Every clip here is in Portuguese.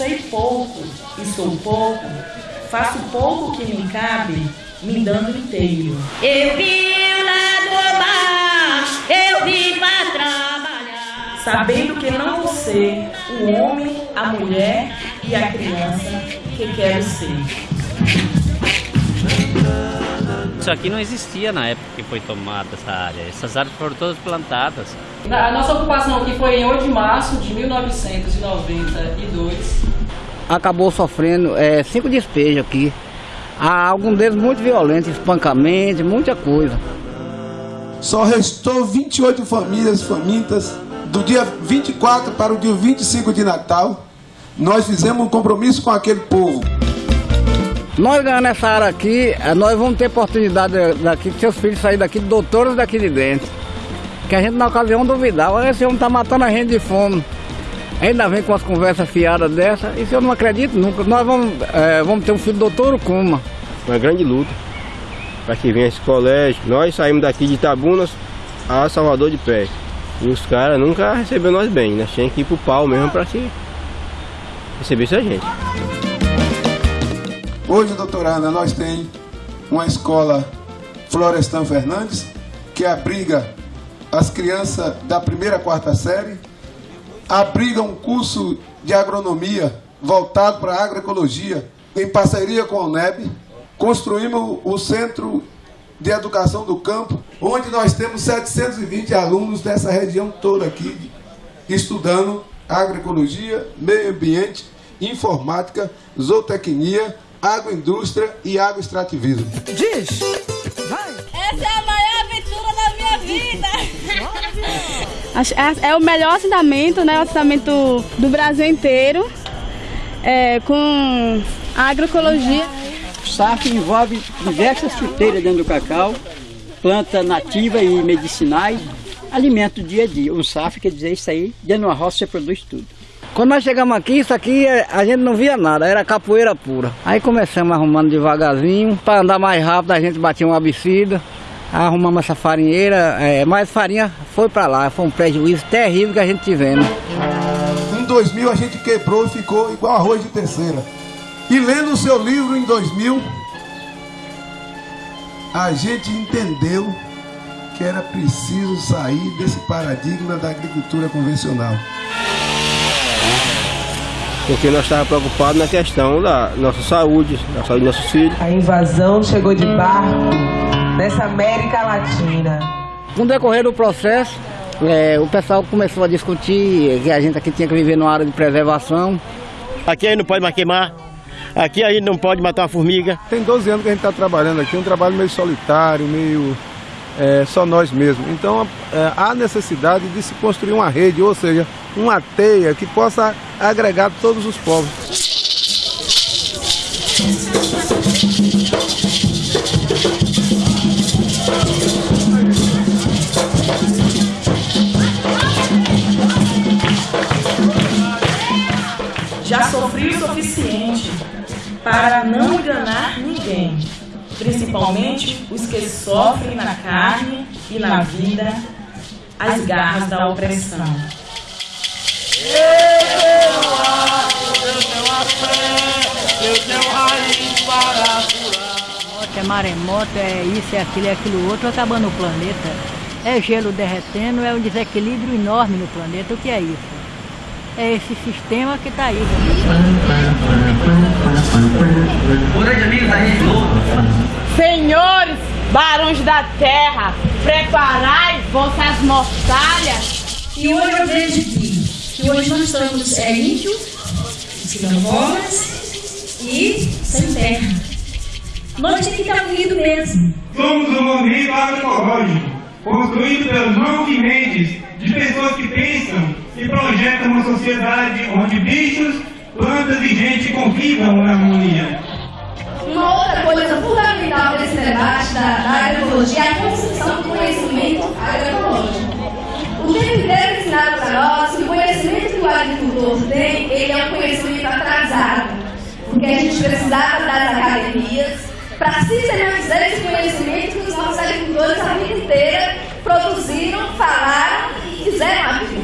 sei pouco e sou pouco, faço pouco que me cabe, me dando inteiro. Eu vim lá do mar, eu vim pra trabalhar. Sabendo que não vou ser o homem, a mulher e a criança que quero ser. Isso aqui não existia na época que foi tomada essa área. Essas áreas foram todas plantadas. A nossa ocupação aqui foi em 8 de março de 1992. Acabou sofrendo é, cinco despejos aqui. Há alguns deles muito violentos, espancamento, muita coisa. Só restou 28 famílias famintas do dia 24 para o dia 25 de Natal. Nós fizemos um compromisso com aquele povo. Nós ganhando essa área aqui, eh, nós vamos ter oportunidade daqui, de seus filhos saírem daqui, doutores daqui de dentro. Que a gente na ocasião duvidava, esse homem está matando a gente de fome. Ainda vem com as conversas fiadas dessa, isso eu não acredito nunca. Nós vamos, é, vamos ter um filho doutor Kuma. Uma grande luta para que venha esse colégio. Nós saímos daqui de Tabunas a Salvador de pé. E os caras nunca receberam nós bem, nós tínhamos que ir pro pau mesmo para que recebesse a gente. Hoje, doutora Ana, nós temos uma escola Florestan Fernandes, que abriga as crianças da primeira a quarta série, abriga um curso de agronomia voltado para a agroecologia, em parceria com a UNEB. Construímos o Centro de Educação do Campo, onde nós temos 720 alunos dessa região toda aqui, estudando agroecologia, meio ambiente, informática, zootecnia, agroindústria e agroextrativismo. Diz! Essa é a É, é o melhor assentamento, né? O assentamento do Brasil inteiro, é, com agroecologia. O SAF envolve diversas fruteiras dentro do cacau, planta nativa e medicinais, alimento dia a dia. O SAF quer dizer isso aí, dentro de uma roça você produz tudo. Quando nós chegamos aqui, isso aqui a gente não via nada, era capoeira pura. Aí começamos arrumando devagarzinho, para andar mais rápido a gente batia uma abicida, arrumamos essa farinheira, é, mas farinha foi para lá, foi um prejuízo terrível que a gente tivemos. Em 2000 a gente quebrou e ficou igual arroz de terceira. E lendo o seu livro em 2000, a gente entendeu que era preciso sair desse paradigma da agricultura convencional porque nós estávamos preocupados na questão da nossa saúde, da saúde dos nossos filhos. A invasão chegou de barco nessa América Latina. Com o decorrer do processo, é, o pessoal começou a discutir que a gente aqui tinha que viver numa área de preservação. Aqui a gente não pode mais queimar, aqui a gente não pode matar uma formiga. Tem 12 anos que a gente está trabalhando aqui, um trabalho meio solitário, meio é, só nós mesmos. Então é, há necessidade de se construir uma rede, ou seja, uma teia que possa agregar todos os povos. Já sofri o suficiente para não enganar ninguém principalmente os que sofrem na carne e na vida as garras da opressão. É maremoto, é isso, é aquilo, é aquilo outro, acabando o planeta. É gelo derretendo, é um desequilíbrio enorme no planeta. O que é isso? É esse sistema que está aí. Senhores, barões da terra, preparai vossas mortalhas. E hoje eu vejo que, que hoje nós estamos é, ímpios, esquilombolas e sem terra. Nós temos que estar unidos mesmo. Somos um movimento agroecológico, construído pelos João Mendes, de pessoas que pensam e projetam uma sociedade onde bichos, plantas e gente convivam na harmonia. Uma outra coisa fundamental desse debate da, da agroecologia é a construção do conhecimento agroecológico. O tempo inteiro ensinado para nós que o conhecimento que o agricultor tem, ele é um conhecimento atrasado. Porque a gente precisava das academias para sistematizar esse conhecimento que os nossos agricultores a vida inteira produziram, falaram e fizeram agricultura.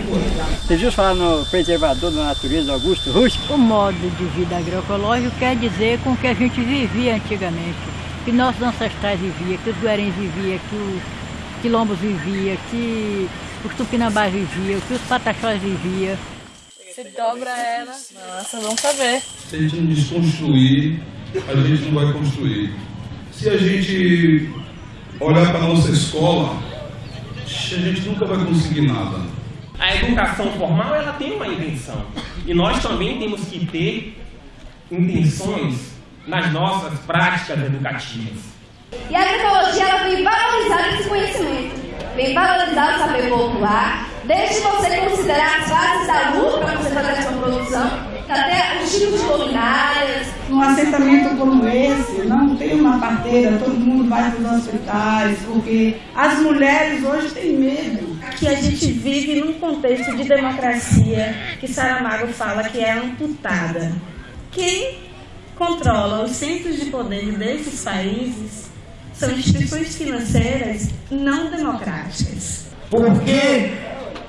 Você viu falar no preservador da natureza Augusto Rush? O modo de vida agroecológico quer dizer com que a gente vivia antigamente, que nossos ancestrais viviam, que os guarens viviam, que os quilombos viviam, que os tupinambás viviam, que os pataxós viviam. Você dobra ela. Nossa, vamos saber. Se a gente não desconstruir, a gente não vai construir. Se a gente olhar para a nossa escola, a gente nunca vai conseguir nada. A educação formal ela tem uma intenção. E nós também temos que ter intenções nas nossas práticas educativas. E a agroecologia ela vem valorizar esse conhecimento, vem valorizar o saber popular, desde você considerar as fases da luta para você fazer a sua produção, até os tipos de luminárias. Num assentamento como esse, não tem uma parteira, todo mundo vai para os hospitais, porque as mulheres hoje têm medo. Que a gente vive num contexto de democracia que Saramago fala que é amputada. Quem controla os centros de poder desses países são instituições financeiras não democráticas. Por que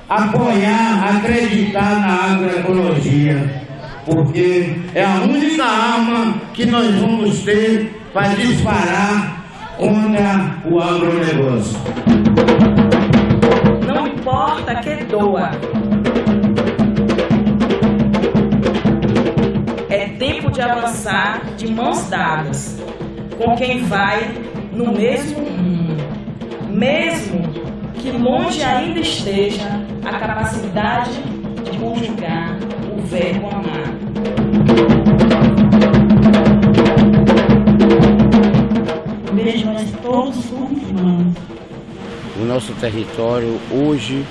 apoiar, acreditar na agroecologia? Porque é a única arma que nós vamos ter para disparar contra o agronegócio. Não importa que doa. É tempo de avançar de mãos dadas com quem vai no mesmo rumo, mesmo que longe ainda esteja a capacidade de conjugar o verbo amar. Vejo todos como irmãos. O nosso território hoje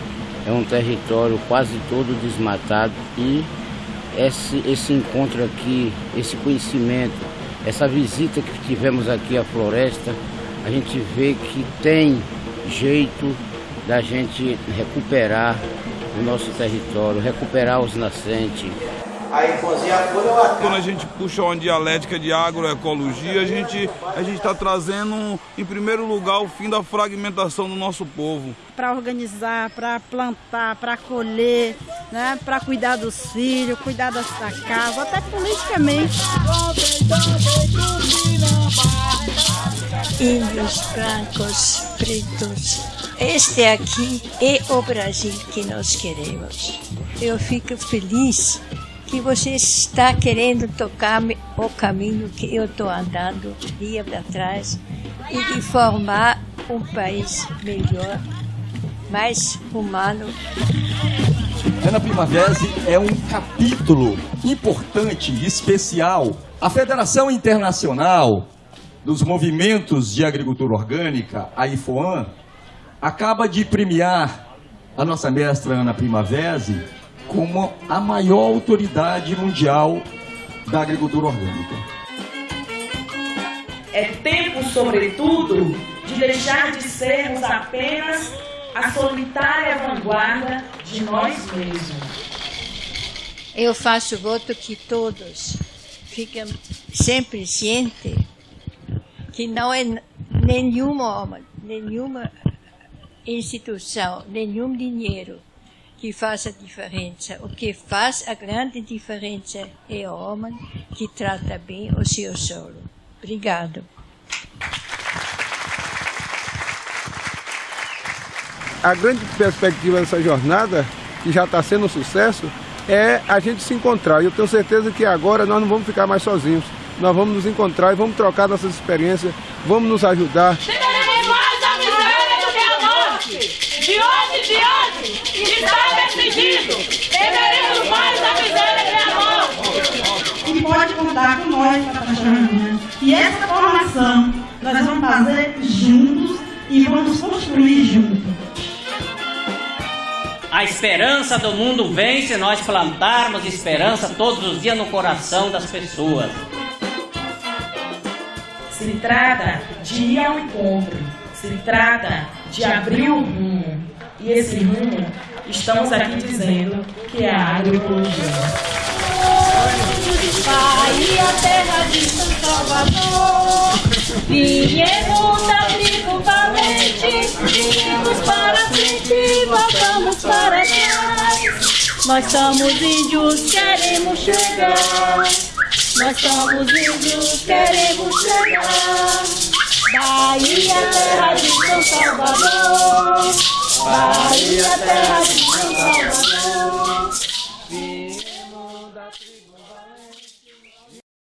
é um território quase todo desmatado e esse, esse encontro aqui, esse conhecimento, essa visita que tivemos aqui à floresta, a gente vê que tem jeito da gente recuperar o nosso território, recuperar os nascentes. Quando a gente puxa uma dialética de agroecologia, a gente a gente está trazendo, em primeiro lugar, o fim da fragmentação do nosso povo. Para organizar, para plantar, para colher, né? para cuidar dos filhos, cuidar da casa, até politicamente. Índios, brancos, pretos. Este aqui é o Brasil que nós queremos. Eu fico feliz que você está querendo tocar o caminho que eu estou andando dia para trás e de formar um país melhor, mais humano. Ana Primavera é um capítulo importante, especial. A Federação Internacional dos Movimentos de Agricultura Orgânica, a IFOAM, acaba de premiar a nossa mestra Ana Primavera como a maior autoridade mundial da agricultura orgânica. É tempo, sobretudo, de deixar de sermos apenas a solitária vanguarda de nós mesmos. Eu faço voto que todos fiquem sempre cientes que não é nenhuma, nenhuma instituição, nenhum dinheiro que faz a diferença. O que faz a grande diferença é o homem que trata bem o seu solo. Obrigado. A grande perspectiva dessa jornada, que já está sendo um sucesso, é a gente se encontrar. E eu tenho certeza que agora nós não vamos ficar mais sozinhos. Nós vamos nos encontrar e vamos trocar nossas experiências, vamos nos ajudar. Temeremos mais a miséria do que a morte. De onde, de está decidido. Temeremos mais a miséria que a morte. E pode contar com nós, Patachana. E essa formação nós vamos fazer juntos e vamos construir juntos. A esperança do mundo vem se nós plantarmos esperança todos os dias no coração das pessoas. Se trata de ir ao encontro, se trata de abrir o rumo. E esse rumo, estamos aqui dizendo que é a agroecologia. Bahia, terra de São Salvador. Viemos da tribo valente, seguimos para frente, voltamos para trás. Nós somos índios, queremos chegar. Nós somos índios, queremos chegar. Bahia, terra de São Salvador. Bahia, terra de Santa